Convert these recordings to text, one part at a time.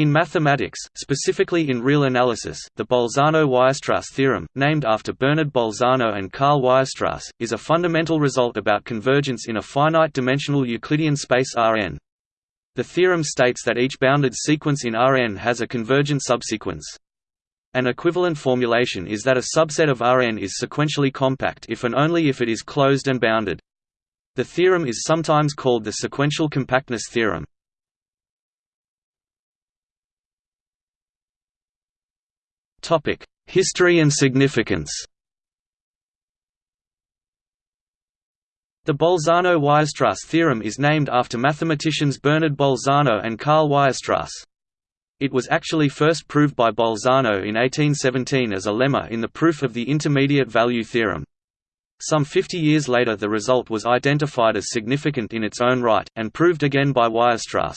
In mathematics, specifically in real analysis, the Bolzano-Weierstrass theorem, named after Bernard Bolzano and Karl Weierstrass, is a fundamental result about convergence in a finite-dimensional Euclidean space Rn. The theorem states that each bounded sequence in Rn has a convergent subsequence. An equivalent formulation is that a subset of Rn is sequentially compact if and only if it is closed and bounded. The theorem is sometimes called the sequential compactness theorem. History and significance The Bolzano–Weierstrass theorem is named after mathematicians Bernard Bolzano and Karl Weierstrass. It was actually first proved by Bolzano in 1817 as a lemma in the proof of the intermediate value theorem. Some 50 years later the result was identified as significant in its own right, and proved again by Weierstrass.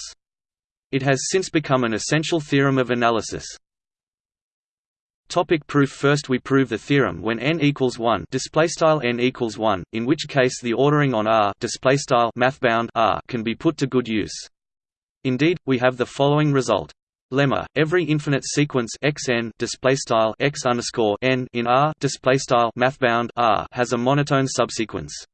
It has since become an essential theorem of analysis. Topic proof. First we prove the theorem when n equals 1 display style n equals 1 in which case the ordering on R display style mathbound R can be put to good use. Indeed we have the following result. Lemma every infinite sequence xn display style x underscore n in R display style mathbound R has a monotone subsequence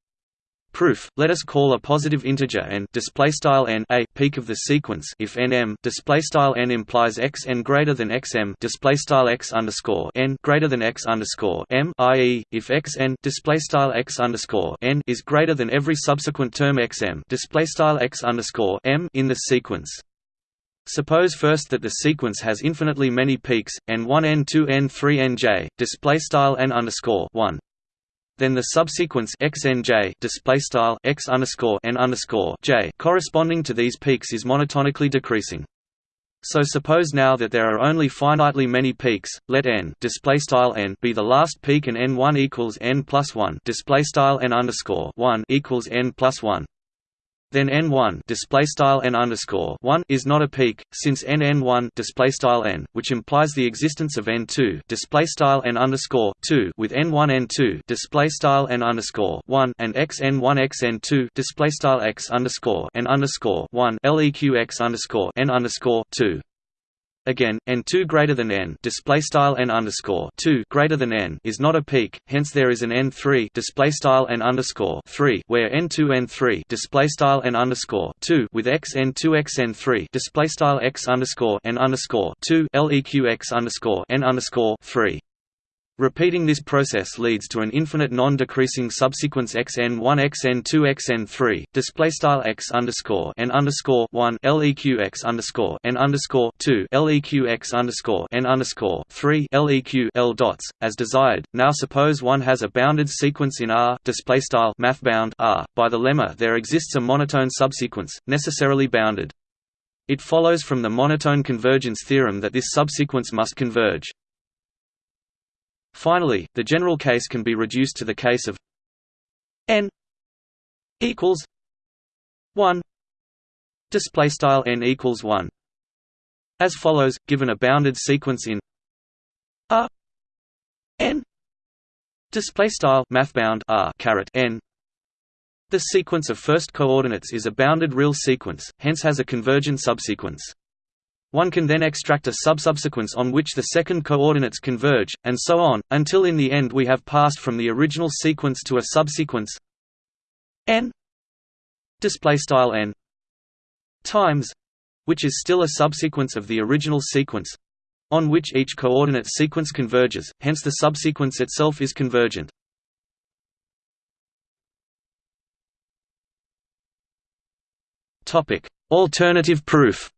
Proof: Let us call a positive integer n display style n a peak of the sequence if nm display style n implies x n greater than xm display style x underscore n greater than x underscore m i.e. if x n display style x underscore n is greater than every subsequent term xm display style x underscore m in the sequence. Suppose first that the sequence has infinitely many peaks, n1 n2 n3 nj, display style n underscore 1 then the subsequence xnj display style x underscore n underscore j corresponding to these peaks is monotonically decreasing. So suppose now that there are only finitely many peaks, let n display style n be the last peak and n1 equals n plus 1 display style n underscore 1 equals n plus 1 then n1 display style n underscore 1 is not a peak since n n1 display style n which implies the existence of n2 display style n underscore 2 with n1 n2 display style n underscore 1 and x n1 x n2 display style x underscore n underscore 1 leq x underscore n underscore 2 Again, n2 greater than n display style n underscore 2 greater than n is not a peak. Hence, there is an n3 display style n underscore 3 where n2 n3 display style n underscore 2 with x n2 x n3 display style x underscore n underscore 2 leq x underscore n underscore 3. Repeating this process leads to an infinite non-decreasing subsequence xn1 xn2 xn3 display style x underscore n underscore 1 leq x underscore n underscore 2 leq x underscore n underscore 3 leq l dots as desired. Now suppose one has a bounded sequence in R display style R. By the lemma, there exists a monotone subsequence necessarily bounded. It follows from the monotone convergence theorem that this subsequence must converge. Finally, the general case can be reduced to the case of n equals 1 display style n equals 1 as follows given a bounded sequence in r n. Display style mathbound r caret n. The sequence of first coordinates is a bounded real sequence hence has a convergent subsequence one can then extract a subsubsequence on which the second coordinates converge, and so on, until in the end we have passed from the original sequence to a subsequence n n times which is still a subsequence of the original sequence on which each coordinate sequence converges, hence the subsequence itself is convergent. Alternative proof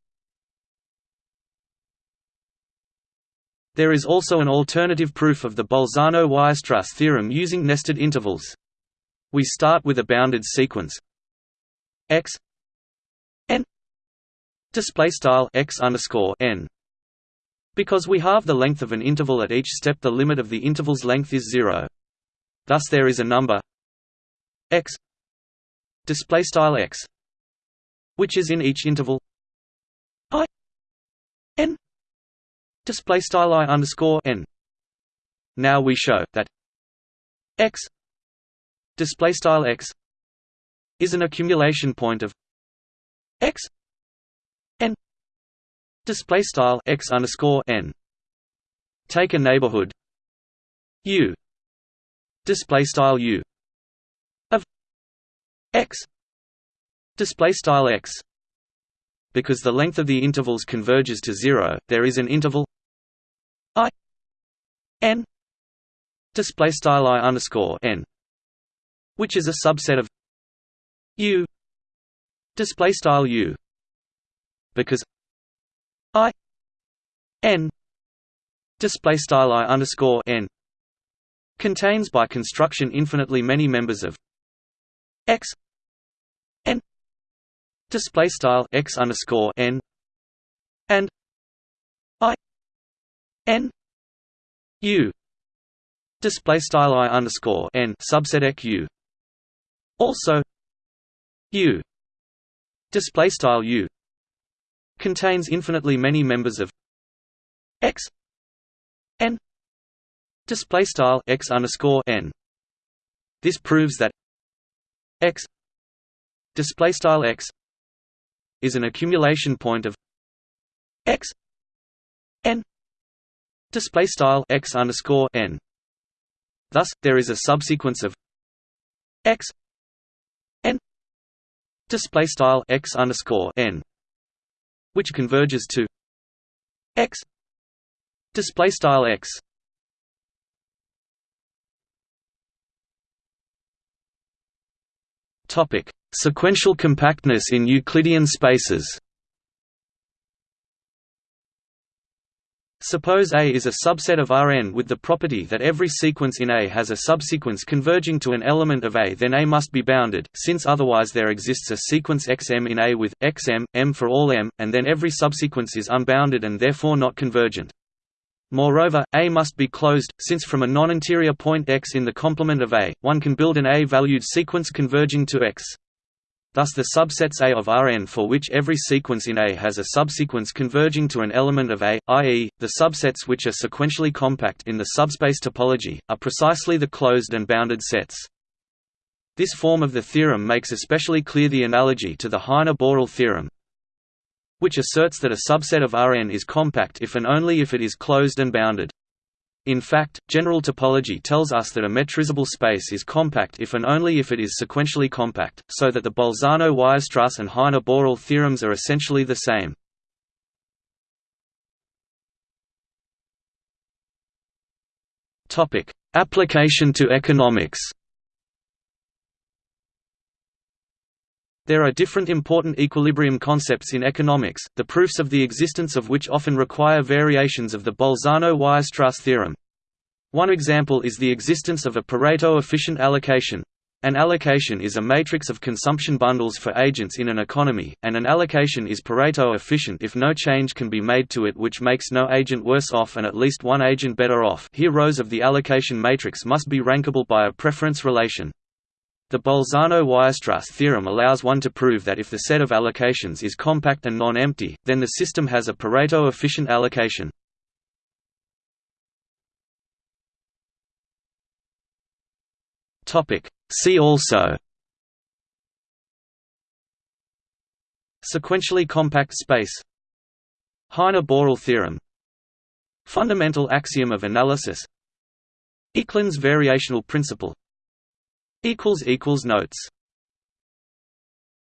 There is also an alternative proof of the Bolzano–Weierstrass theorem using nested intervals. We start with a bounded sequence x n display style x underscore n. Because we halve the length of an interval at each step, the limit of the interval's length is zero. Thus, there is a number x display style x, which is in each interval i n display style i underscore n. Now we show that x display style x is an accumulation point of x n display style x underscore n take a neighborhood u display style u of x display style x because the length of the intervals converges to 0 there is an interval i n display style i underscore n which is a subset of u display style u because i n display style i underscore n contains by construction infinitely many members of x display style x underscore n and i n u display style i underscore n subset q also u display style u contains infinitely many members of x n display style x underscore n. This proves that x display style x is an accumulation point of x n. Display style x underscore n. Thus there is a subsequence of x n. Display style x underscore n which converges to x. Display style x. Topic sequential compactness in euclidean spaces Suppose A is a subset of Rn with the property that every sequence in A has a subsequence converging to an element of A then A must be bounded, since otherwise there exists a sequence xm in A with, xm, m for all m, and then every subsequence is unbounded and therefore not convergent. Moreover, A must be closed, since from a non-interior point x in the complement of A, one can build an A-valued sequence converging to x. Thus the subsets A of Rn for which every sequence in A has a subsequence converging to an element of A, i.e., the subsets which are sequentially compact in the subspace topology, are precisely the closed and bounded sets. This form of the theorem makes especially clear the analogy to the Heine-Borel theorem, which asserts that a subset of Rn is compact if and only if it is closed and bounded. In fact, general topology tells us that a metrizable space is compact if and only if it is sequentially compact, so that the Bolzano-Weierstrass and Heine-Borel theorems are essentially the same. Application to economics There are different important equilibrium concepts in economics, the proofs of the existence of which often require variations of the Bolzano-Weierstrass theorem. One example is the existence of a Pareto efficient allocation. An allocation is a matrix of consumption bundles for agents in an economy, and an allocation is Pareto efficient if no change can be made to it which makes no agent worse off and at least one agent better off here rows of the allocation matrix must be rankable by a preference relation. The Bolzano-Weierstrass theorem allows one to prove that if the set of allocations is compact and non-empty, then the system has a Pareto-efficient allocation. See also Sequentially compact space Heine-Borel theorem Fundamental axiom of analysis Ekeland's variational principle Notes